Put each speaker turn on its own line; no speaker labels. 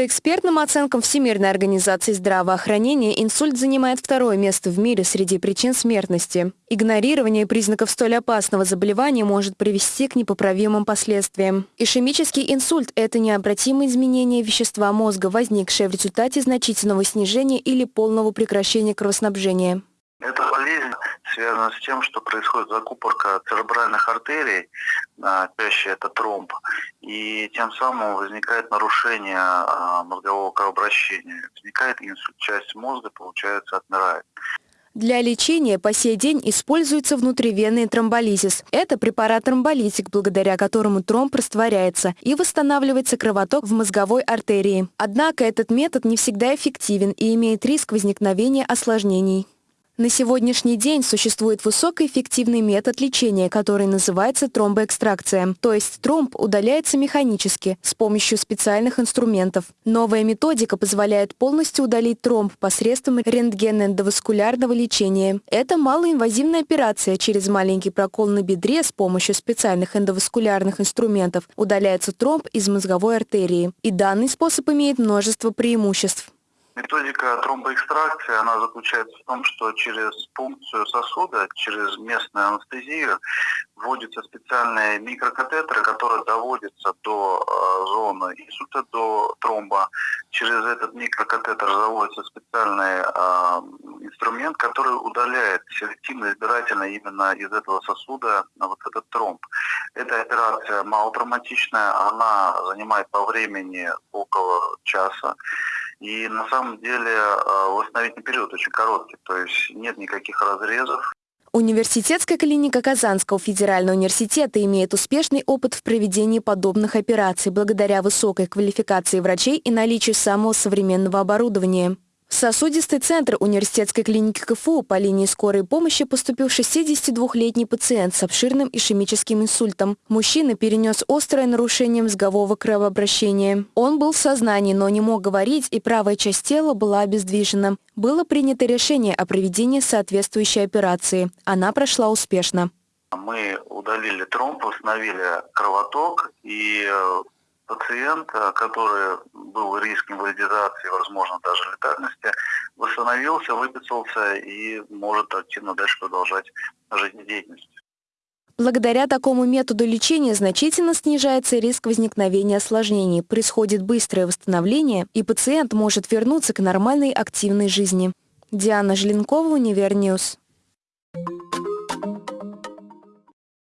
По экспертным оценкам Всемирной организации здравоохранения, инсульт занимает второе место в мире среди причин смертности. Игнорирование признаков столь опасного заболевания может привести к непоправимым последствиям. Ишемический инсульт – это необратимое изменение вещества мозга, возникшее в результате значительного снижения или полного прекращения кровоснабжения.
Связана с тем, что происходит закупорка церебральных артерий, чаще это тромб, и тем самым возникает нарушение а, мозгового кровообращения. Возникает инсульт, часть мозга, получается, отмирает.
Для лечения по сей день используется внутривенный тромболизис. Это препарат-тромболитик, благодаря которому тромб растворяется и восстанавливается кровоток в мозговой артерии. Однако этот метод не всегда эффективен и имеет риск возникновения осложнений. На сегодняшний день существует высокоэффективный метод лечения, который называется тромбоэкстракция. То есть тромб удаляется механически с помощью специальных инструментов. Новая методика позволяет полностью удалить тромб посредством рентгеноэндоваскулярного лечения. Это малоинвазивная операция через маленький прокол на бедре с помощью специальных эндоваскулярных инструментов. Удаляется тромб из мозговой артерии. И данный способ имеет множество преимуществ.
Методика тромбоэкстракции, она заключается в том, что через пункцию сосуда, через местную анестезию вводятся специальные микрокатетеры, которые доводятся до э, зоны инсульта, до тромба. Через этот микрокатетер заводится специальный э, инструмент, который удаляет селективно, избирательно именно из этого сосуда вот этот тромб. Эта операция малотравматичная, она занимает по времени около часа. И на самом деле э, восстановительный период очень короткий, то есть нет никаких разрезов.
Университетская клиника Казанского федерального университета имеет успешный опыт в проведении подобных операций благодаря высокой квалификации врачей и наличию самого современного оборудования. Сосудистый центр университетской клиники КФУ по линии скорой помощи поступил 62-летний пациент с обширным ишемическим инсультом. Мужчина перенес острое нарушение мозгового кровообращения. Он был в сознании, но не мог говорить, и правая часть тела была обездвижена. Было принято решение о проведении соответствующей операции. Она прошла успешно.
Мы удалили тромб, установили кровоток и пациент, который был риск инвалидизации, возможно, даже летальности, восстановился, выписался и может активно дальше продолжать жизнедеятельность.
Благодаря такому методу лечения значительно снижается риск возникновения осложнений, происходит быстрое восстановление, и пациент может вернуться к нормальной активной жизни. Диана Желенкова, Универ News. Thank you.